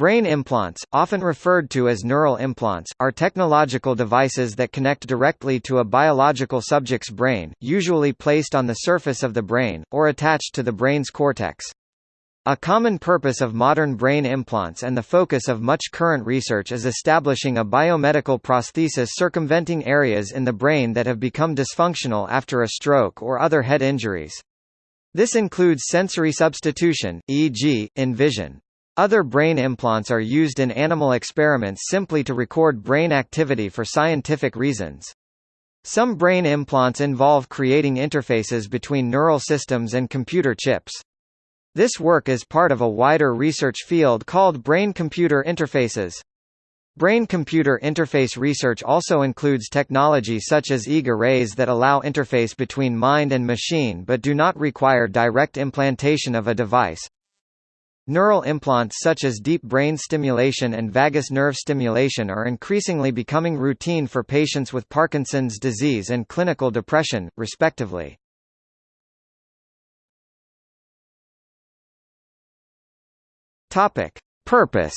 Brain implants, often referred to as neural implants, are technological devices that connect directly to a biological subject's brain, usually placed on the surface of the brain, or attached to the brain's cortex. A common purpose of modern brain implants and the focus of much current research is establishing a biomedical prosthesis circumventing areas in the brain that have become dysfunctional after a stroke or other head injuries. This includes sensory substitution, e.g., in vision. Other brain implants are used in animal experiments simply to record brain activity for scientific reasons. Some brain implants involve creating interfaces between neural systems and computer chips. This work is part of a wider research field called brain-computer interfaces. Brain-computer interface research also includes technology such as EEG arrays that allow interface between mind and machine but do not require direct implantation of a device. Neural implants such as deep brain stimulation and vagus nerve stimulation are increasingly becoming routine for patients with Parkinson's disease and clinical depression, respectively. Purpose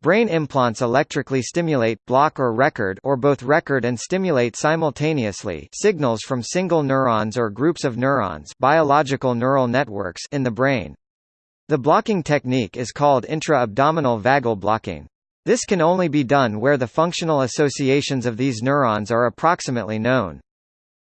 Brain implants electrically stimulate block or record or both record and stimulate simultaneously signals from single neurons or groups of neurons biological neural networks in the brain. The blocking technique is called intra-abdominal vagal blocking. This can only be done where the functional associations of these neurons are approximately known.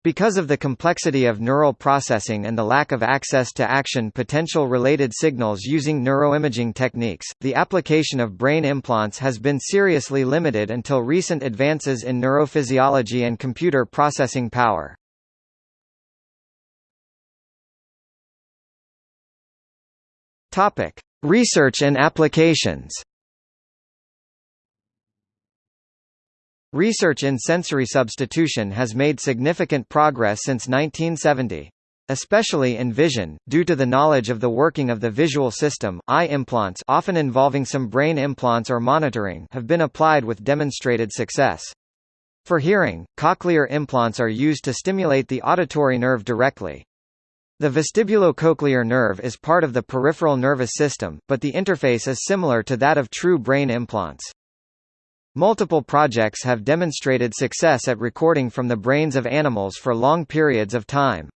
Because of the complexity of neural processing and the lack of access to action potential related signals using neuroimaging techniques, the application of brain implants has been seriously limited until recent advances in neurophysiology and computer processing power. Research and applications. Research in sensory substitution has made significant progress since 1970. Especially in vision, due to the knowledge of the working of the visual system, eye implants often involving some brain implants or monitoring have been applied with demonstrated success. For hearing, cochlear implants are used to stimulate the auditory nerve directly. The vestibulocochlear nerve is part of the peripheral nervous system, but the interface is similar to that of true brain implants. Multiple projects have demonstrated success at recording from the brains of animals for long periods of time.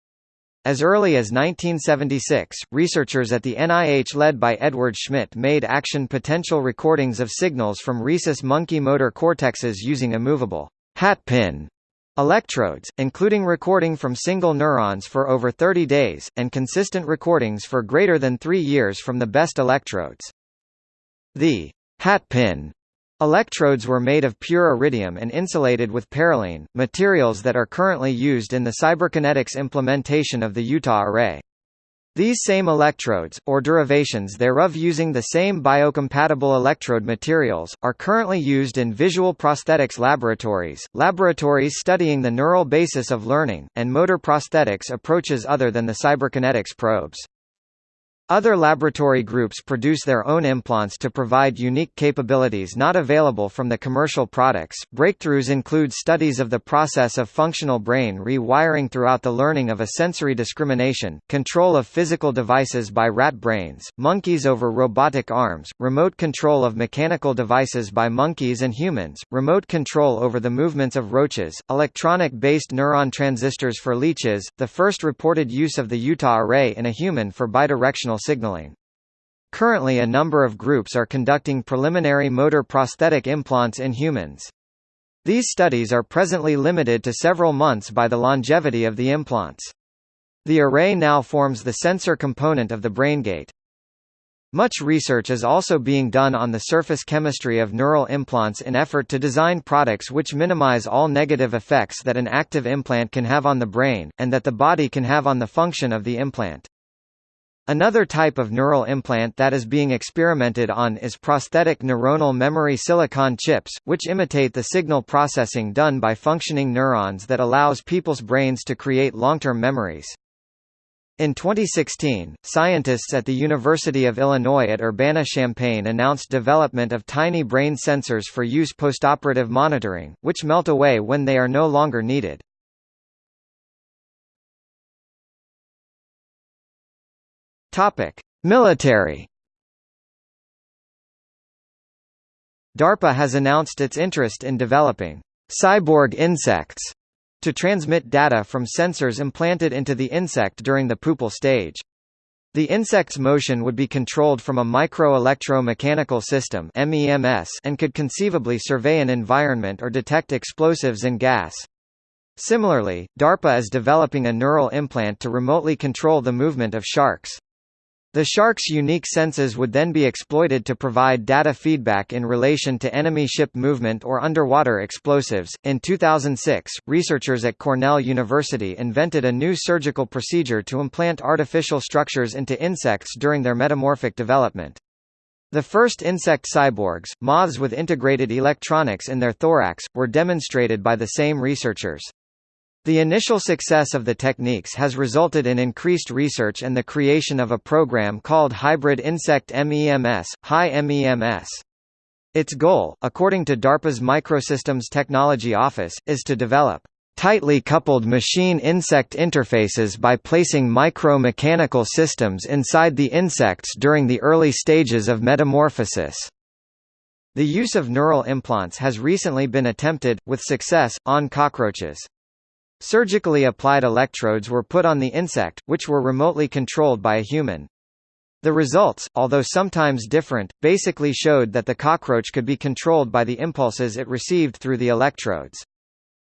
As early as 1976, researchers at the NIH led by Edward Schmidt made action potential recordings of signals from rhesus monkey motor cortexes using immovable hat pin electrodes, including recording from single neurons for over 30 days, and consistent recordings for greater than three years from the best electrodes. The hat pin Electrodes were made of pure iridium and insulated with parylene, materials that are currently used in the cyberkinetics implementation of the Utah array. These same electrodes, or derivations thereof using the same biocompatible electrode materials, are currently used in visual prosthetics laboratories, laboratories studying the neural basis of learning, and motor prosthetics approaches other than the cyberkinetics probes. Other laboratory groups produce their own implants to provide unique capabilities not available from the commercial products. Breakthroughs include studies of the process of functional brain rewiring throughout the learning of a sensory discrimination, control of physical devices by rat brains, monkeys over robotic arms, remote control of mechanical devices by monkeys and humans, remote control over the movements of roaches, electronic-based neuron transistors for leeches, the first reported use of the Utah array in a human for bidirectional signaling. Currently a number of groups are conducting preliminary motor prosthetic implants in humans. These studies are presently limited to several months by the longevity of the implants. The array now forms the sensor component of the BrainGate. Much research is also being done on the surface chemistry of neural implants in effort to design products which minimize all negative effects that an active implant can have on the brain, and that the body can have on the function of the implant. Another type of neural implant that is being experimented on is prosthetic neuronal memory silicon chips, which imitate the signal processing done by functioning neurons that allows people's brains to create long-term memories. In 2016, scientists at the University of Illinois at Urbana-Champaign announced development of tiny brain sensors for use postoperative monitoring, which melt away when they are no longer needed. Topic: Military DARPA has announced its interest in developing cyborg insects to transmit data from sensors implanted into the insect during the pupal stage. The insect's motion would be controlled from a micro-electro-mechanical system MEMS and could conceivably survey an environment or detect explosives and gas. Similarly, DARPA is developing a neural implant to remotely control the movement of sharks. The shark's unique senses would then be exploited to provide data feedback in relation to enemy ship movement or underwater explosives. In 2006, researchers at Cornell University invented a new surgical procedure to implant artificial structures into insects during their metamorphic development. The first insect cyborgs, moths with integrated electronics in their thorax, were demonstrated by the same researchers. The initial success of the techniques has resulted in increased research and the creation of a program called Hybrid Insect MEMS, HI MEMS. Its goal, according to DARPA's Microsystems Technology Office, is to develop tightly coupled machine-insect interfaces by placing micro-mechanical systems inside the insects during the early stages of metamorphosis. The use of neural implants has recently been attempted, with success, on cockroaches. Surgically applied electrodes were put on the insect, which were remotely controlled by a human. The results, although sometimes different, basically showed that the cockroach could be controlled by the impulses it received through the electrodes.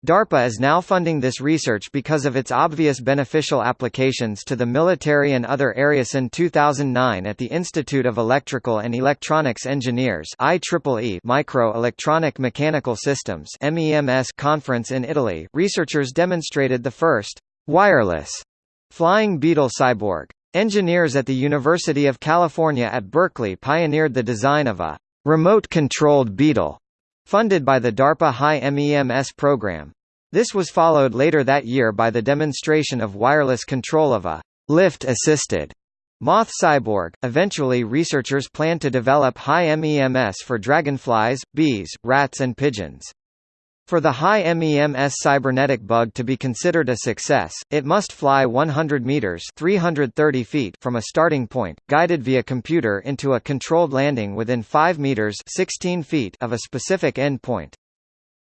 DARPA is now funding this research because of its obvious beneficial applications to the military and other areas. In 2009 at the Institute of Electrical and Electronics Engineers IEEE Micro-Electronic Mechanical Systems MEMS conference in Italy, researchers demonstrated the first wireless flying beetle cyborg. Engineers at the University of California at Berkeley pioneered the design of a remote-controlled beetle funded by the DARPA HI MEMS program. This was followed later that year by the demonstration of wireless control of a lift-assisted moth cyborg. Eventually researchers plan to develop HI MEMS for dragonflies, bees, rats and pigeons. For the HI MEMS cybernetic bug to be considered a success, it must fly 100 meters (330 feet) from a starting point, guided via computer into a controlled landing within 5 meters (16 feet) of a specific end point.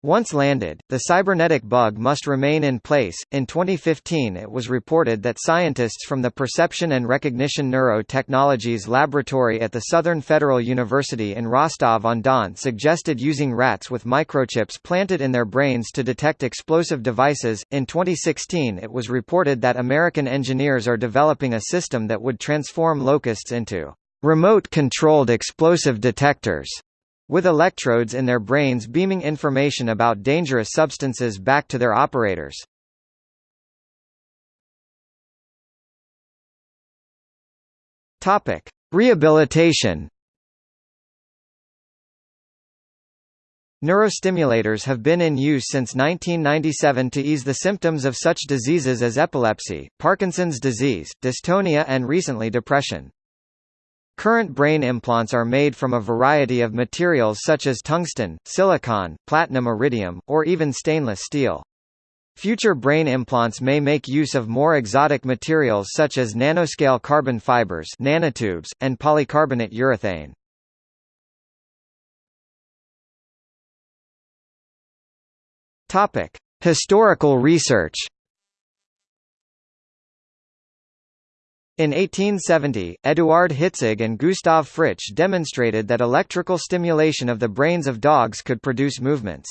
Once landed, the cybernetic bug must remain in place. In 2015, it was reported that scientists from the Perception and Recognition Neurotechnologies Laboratory at the Southern Federal University in Rostov-on-Don suggested using rats with microchips planted in their brains to detect explosive devices. In 2016, it was reported that American engineers are developing a system that would transform locusts into remote-controlled explosive detectors with electrodes in their brains beaming information about dangerous substances back to their operators. Topic: Rehabilitation. Neurostimulators have been in use since 1997 to ease the symptoms of such diseases as epilepsy, Parkinson's disease, dystonia and recently depression. Current brain implants are made from a variety of materials such as tungsten, silicon, platinum iridium, or even stainless steel. Future brain implants may make use of more exotic materials such as nanoscale carbon fibers nanotubes, and polycarbonate urethane. Historical research In 1870, Eduard Hitzig and Gustav Fritsch demonstrated that electrical stimulation of the brains of dogs could produce movements.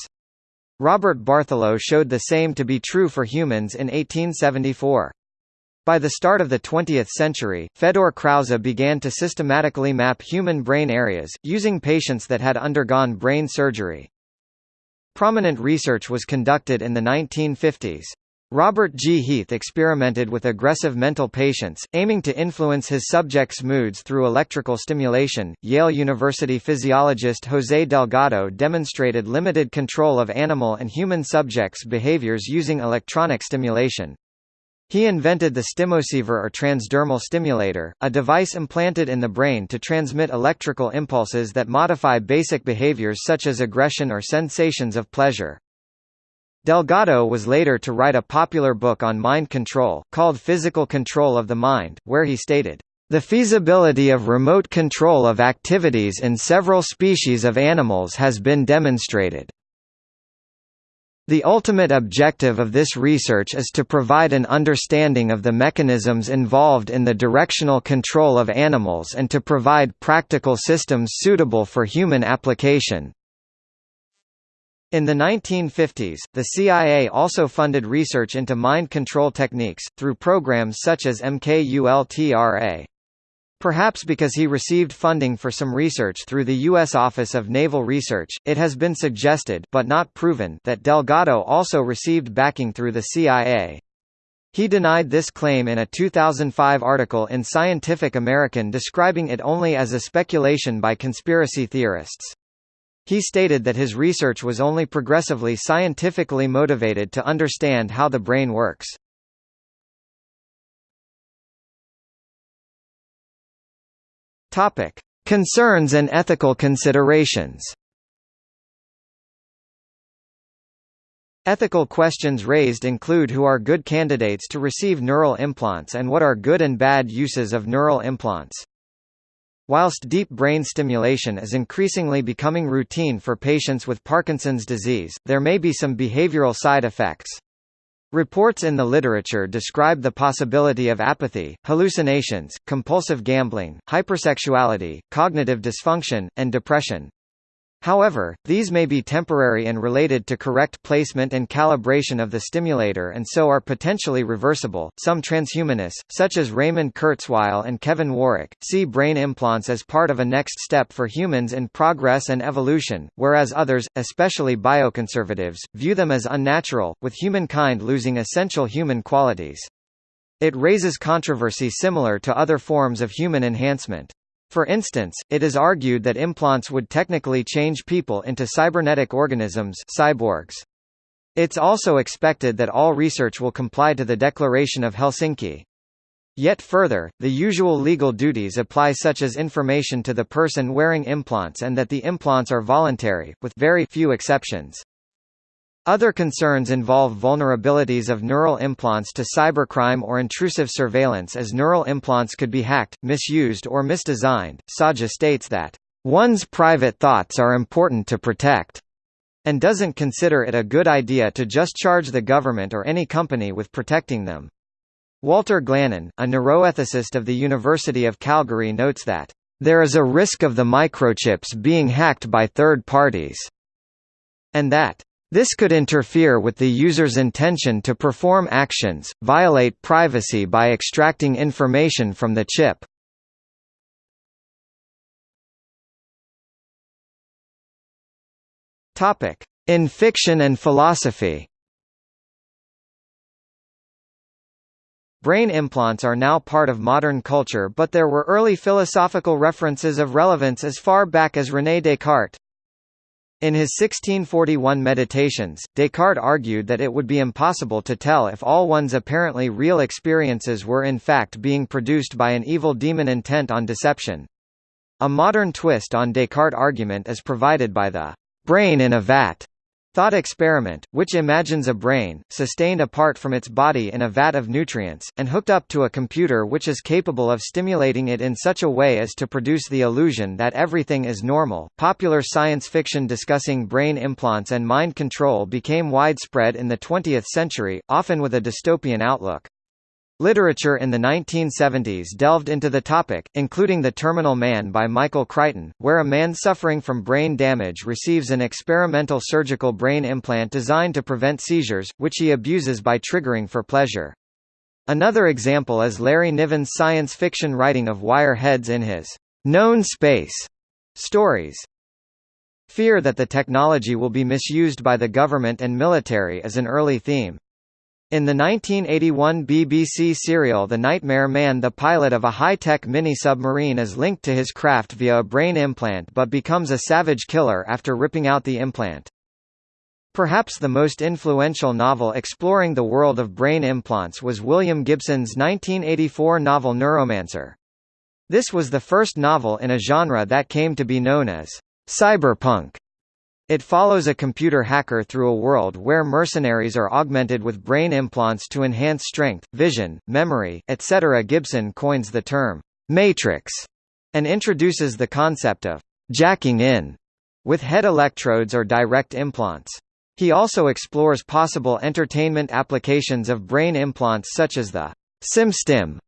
Robert Bartholow showed the same to be true for humans in 1874. By the start of the 20th century, Fedor Krause began to systematically map human brain areas, using patients that had undergone brain surgery. Prominent research was conducted in the 1950s. Robert G. Heath experimented with aggressive mental patients, aiming to influence his subjects' moods through electrical stimulation. Yale University physiologist José Delgado demonstrated limited control of animal and human subjects' behaviors using electronic stimulation. He invented the Stimoceiver or transdermal stimulator, a device implanted in the brain to transmit electrical impulses that modify basic behaviors such as aggression or sensations of pleasure. Delgado was later to write a popular book on mind control, called Physical Control of the Mind, where he stated, The feasibility of remote control of activities in several species of animals has been demonstrated. The ultimate objective of this research is to provide an understanding of the mechanisms involved in the directional control of animals and to provide practical systems suitable for human application. In the 1950s, the CIA also funded research into mind control techniques, through programs such as MKULTRA. Perhaps because he received funding for some research through the U.S. Office of Naval Research, it has been suggested but not proven that Delgado also received backing through the CIA. He denied this claim in a 2005 article in Scientific American describing it only as a speculation by conspiracy theorists. He stated that his research was only progressively scientifically motivated to understand how the brain works. Topic: Concerns and ethical considerations. Ethical questions raised include who are good candidates to receive neural implants and what are good and bad uses of neural implants. Whilst deep brain stimulation is increasingly becoming routine for patients with Parkinson's disease, there may be some behavioral side effects. Reports in the literature describe the possibility of apathy, hallucinations, compulsive gambling, hypersexuality, cognitive dysfunction, and depression. However, these may be temporary and related to correct placement and calibration of the stimulator and so are potentially reversible. Some transhumanists, such as Raymond Kurzweil and Kevin Warwick, see brain implants as part of a next step for humans in progress and evolution, whereas others, especially bioconservatives, view them as unnatural, with humankind losing essential human qualities. It raises controversy similar to other forms of human enhancement. For instance, it is argued that implants would technically change people into cybernetic organisms cyborgs. It's also expected that all research will comply to the Declaration of Helsinki. Yet further, the usual legal duties apply such as information to the person wearing implants and that the implants are voluntary, with very few exceptions. Other concerns involve vulnerabilities of neural implants to cybercrime or intrusive surveillance as neural implants could be hacked, misused or misdesigned. Saja states that, "...one's private thoughts are important to protect." and doesn't consider it a good idea to just charge the government or any company with protecting them. Walter Glannon, a neuroethicist of the University of Calgary notes that, "...there is a risk of the microchips being hacked by third parties," and that, this could interfere with the user's intention to perform actions, violate privacy by extracting information from the chip. In fiction and philosophy Brain implants are now part of modern culture but there were early philosophical references of relevance as far back as René Descartes. In his 1641 Meditations, Descartes argued that it would be impossible to tell if all one's apparently real experiences were in fact being produced by an evil demon intent on deception. A modern twist on Descartes' argument is provided by the brain in a vat Thought experiment, which imagines a brain, sustained apart from its body in a vat of nutrients, and hooked up to a computer which is capable of stimulating it in such a way as to produce the illusion that everything is normal. Popular science fiction discussing brain implants and mind control became widespread in the 20th century, often with a dystopian outlook. Literature in the 1970s delved into the topic, including The Terminal Man by Michael Crichton, where a man suffering from brain damage receives an experimental surgical brain implant designed to prevent seizures, which he abuses by triggering for pleasure. Another example is Larry Niven's science fiction writing of wire heads in his known space stories. Fear that the technology will be misused by the government and military is an early theme. In the 1981 BBC serial The Nightmare Man the pilot of a high-tech mini-submarine is linked to his craft via a brain implant but becomes a savage killer after ripping out the implant. Perhaps the most influential novel exploring the world of brain implants was William Gibson's 1984 novel Neuromancer. This was the first novel in a genre that came to be known as cyberpunk. It follows a computer hacker through a world where mercenaries are augmented with brain implants to enhance strength, vision, memory, etc. Gibson coins the term, Matrix and introduces the concept of jacking in with head electrodes or direct implants. He also explores possible entertainment applications of brain implants such as the SimStim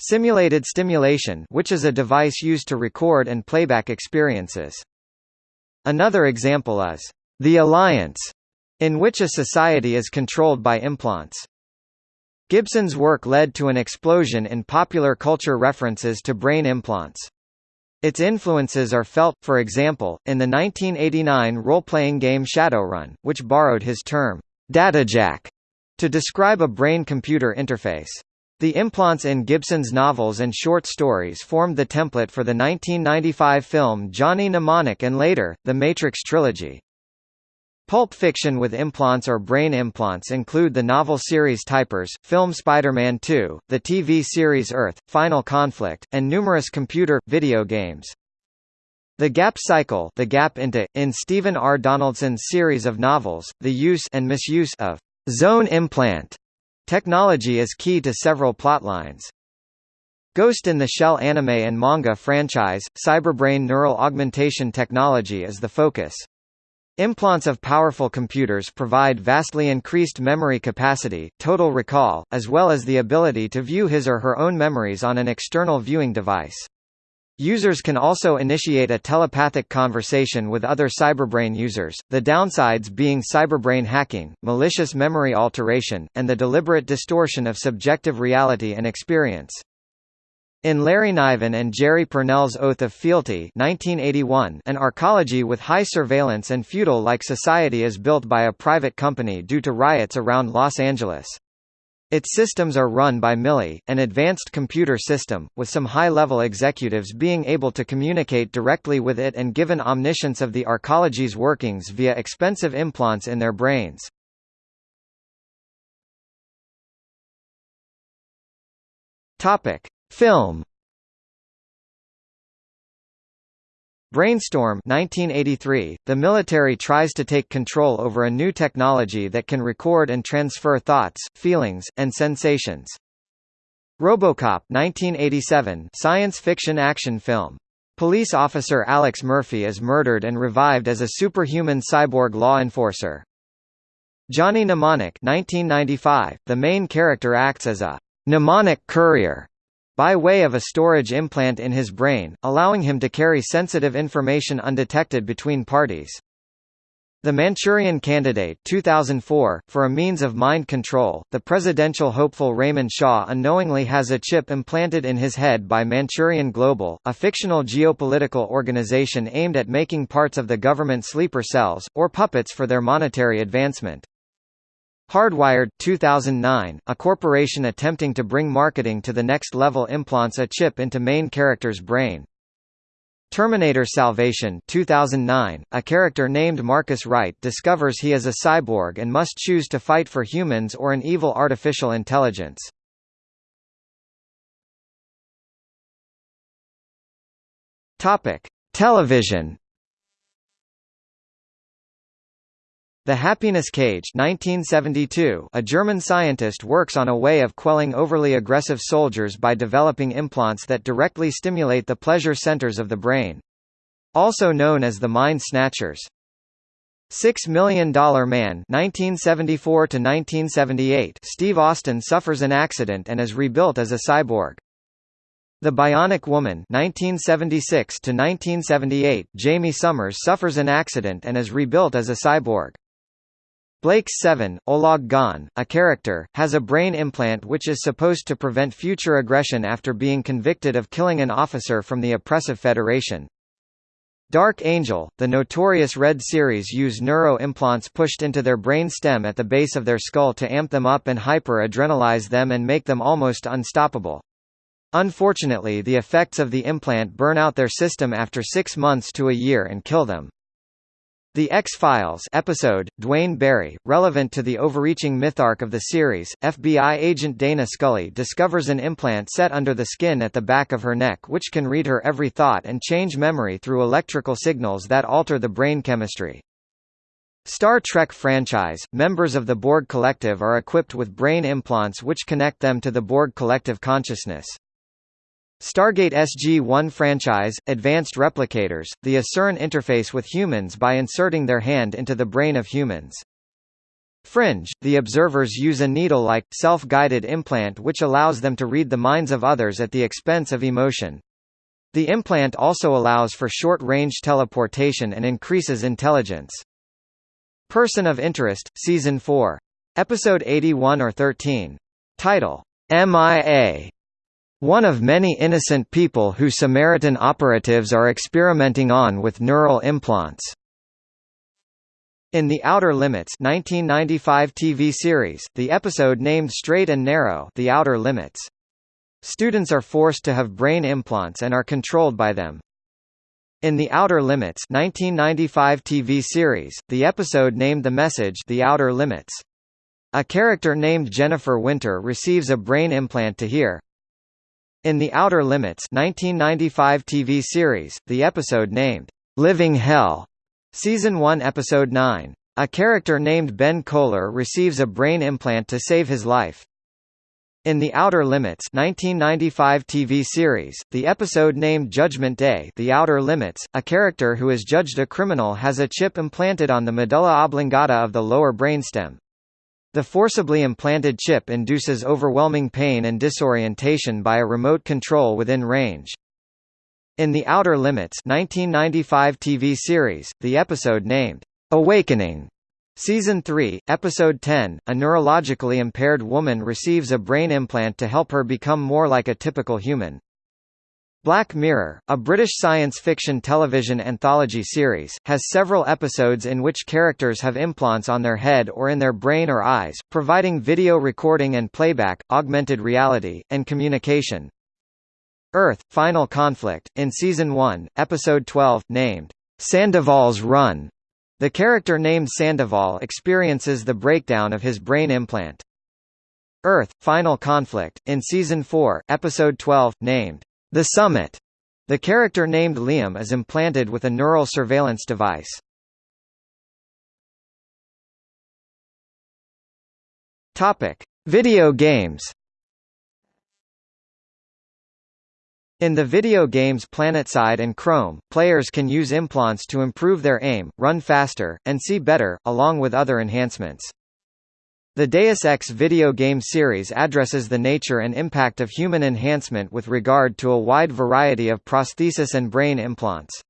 simulated stimulation which is a device used to record and playback experiences. Another example is the Alliance, in which a society is controlled by implants. Gibson's work led to an explosion in popular culture references to brain implants. Its influences are felt, for example, in the 1989 role-playing game Shadowrun, which borrowed his term, datajack, to describe a brain-computer interface. The implants in Gibson's novels and short stories formed the template for the 1995 film Johnny Mnemonic and later, the Matrix trilogy. Pulp fiction with implants or brain implants include the novel series Typers, film Spider-Man 2, the TV series Earth, Final Conflict, and numerous computer, video games. The gap cycle the gap into, in Stephen R. Donaldson's series of novels, the use and misuse of zone implant technology is key to several plotlines. Ghost in the Shell anime and manga franchise, cyberbrain neural augmentation technology is the focus. Implants of powerful computers provide vastly increased memory capacity, total recall, as well as the ability to view his or her own memories on an external viewing device. Users can also initiate a telepathic conversation with other cyberbrain users, the downsides being cyberbrain hacking, malicious memory alteration, and the deliberate distortion of subjective reality and experience. In Larry Niven and Jerry Pournelle's Oath of Fealty 1981, an arcology with high surveillance and feudal-like society is built by a private company due to riots around Los Angeles. Its systems are run by Millie, an advanced computer system, with some high-level executives being able to communicate directly with it and given omniscience of the arcology's workings via expensive implants in their brains. Film Brainstorm 1983, the military tries to take control over a new technology that can record and transfer thoughts, feelings, and sensations. RoboCop 1987, science fiction action film. Police officer Alex Murphy is murdered and revived as a superhuman cyborg law enforcer. Johnny Mnemonic 1995, the main character acts as a mnemonic courier by way of a storage implant in his brain, allowing him to carry sensitive information undetected between parties. The Manchurian Candidate 2004, for a means of mind control, the presidential hopeful Raymond Shaw unknowingly has a chip implanted in his head by Manchurian Global, a fictional geopolitical organization aimed at making parts of the government sleeper cells, or puppets for their monetary advancement. Hardwired 2009, a corporation attempting to bring marketing to the next level implants a chip into main character's brain. Terminator Salvation 2009, a character named Marcus Wright discovers he is a cyborg and must choose to fight for humans or an evil artificial intelligence. Television The Happiness Cage 1972, a German scientist works on a way of quelling overly aggressive soldiers by developing implants that directly stimulate the pleasure centers of the brain. Also known as the Mind Snatchers. Six Million Dollar Man 1974 to 1978 Steve Austin suffers an accident and is rebuilt as a cyborg. The Bionic Woman 1976 to 1978 Jaime Sommers suffers an accident and is rebuilt as a cyborg. Blake's 7, Olag Gan, a character, has a brain implant which is supposed to prevent future aggression after being convicted of killing an officer from the oppressive Federation. Dark Angel, the notorious Red series use neuro implants pushed into their brain stem at the base of their skull to amp them up and hyper-adrenalize them and make them almost unstoppable. Unfortunately the effects of the implant burn out their system after six months to a year and kill them. The X-Files episode, Duane Barry, relevant to the overreaching myth arc of the series, FBI agent Dana Scully discovers an implant set under the skin at the back of her neck which can read her every thought and change memory through electrical signals that alter the brain chemistry. Star Trek franchise, members of the Borg Collective are equipped with brain implants which connect them to the Borg Collective consciousness. Stargate SG-1 franchise, Advanced Replicators, the ACERN interface with humans by inserting their hand into the brain of humans. Fringe, the observers use a needle-like, self-guided implant which allows them to read the minds of others at the expense of emotion. The implant also allows for short-range teleportation and increases intelligence. Person of Interest, Season 4. Episode 81 or 13. Title, MIA one of many innocent people who Samaritan operatives are experimenting on with neural implants. In The Outer Limits 1995 TV series, the episode named Straight and Narrow The Outer Limits. Students are forced to have brain implants and are controlled by them. In The Outer Limits 1995 TV series, the episode named The Message The Outer Limits. A character named Jennifer Winter receives a brain implant to hear, in The Outer Limits 1995 TV series, the episode named, "'Living Hell' Season 1 Episode 9. A character named Ben Kohler receives a brain implant to save his life. In The Outer Limits 1995 TV series, the episode named Judgment Day The Outer Limits, a character who is judged a criminal has a chip implanted on the medulla oblongata of the lower brainstem. The forcibly implanted chip induces overwhelming pain and disorientation by a remote control within range. In The Outer Limits 1995 TV series, the episode named, "'Awakening' Season 3, Episode 10, a neurologically impaired woman receives a brain implant to help her become more like a typical human. Black Mirror, a British science fiction television anthology series, has several episodes in which characters have implants on their head or in their brain or eyes, providing video recording and playback, augmented reality, and communication. Earth, Final Conflict, in Season 1, Episode 12, named, Sandoval's Run, the character named Sandoval experiences the breakdown of his brain implant. Earth, Final Conflict, in Season 4, Episode 12, named, the Summit. The character named Liam is implanted with a neural surveillance device. Topic: Video games. In the video games PlanetSide and Chrome, players can use implants to improve their aim, run faster, and see better, along with other enhancements. The Deus Ex video game series addresses the nature and impact of human enhancement with regard to a wide variety of prosthesis and brain implants.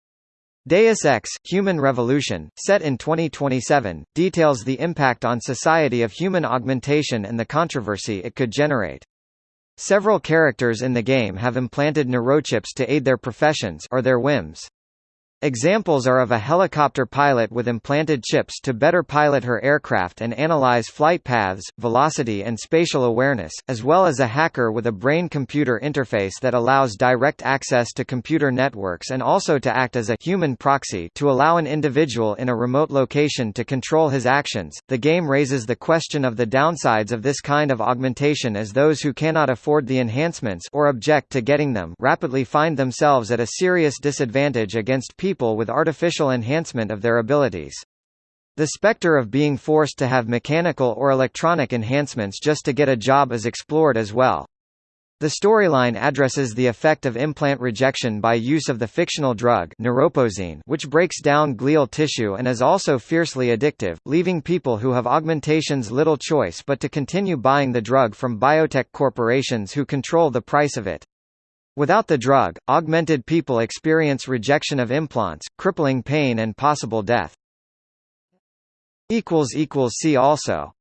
Deus Ex, Human Revolution, set in 2027, details the impact on society of human augmentation and the controversy it could generate. Several characters in the game have implanted neurochips to aid their professions or their whims. Examples are of a helicopter pilot with implanted chips to better pilot her aircraft and analyze flight paths, velocity and spatial awareness, as well as a hacker with a brain-computer interface that allows direct access to computer networks and also to act as a human proxy to allow an individual in a remote location to control his actions. The game raises the question of the downsides of this kind of augmentation as those who cannot afford the enhancements or object to getting them rapidly find themselves at a serious disadvantage against people people with artificial enhancement of their abilities. The specter of being forced to have mechanical or electronic enhancements just to get a job is explored as well. The storyline addresses the effect of implant rejection by use of the fictional drug neuropozyne which breaks down glial tissue and is also fiercely addictive, leaving people who have augmentations little choice but to continue buying the drug from biotech corporations who control the price of it. Without the drug, augmented people experience rejection of implants, crippling pain and possible death. See also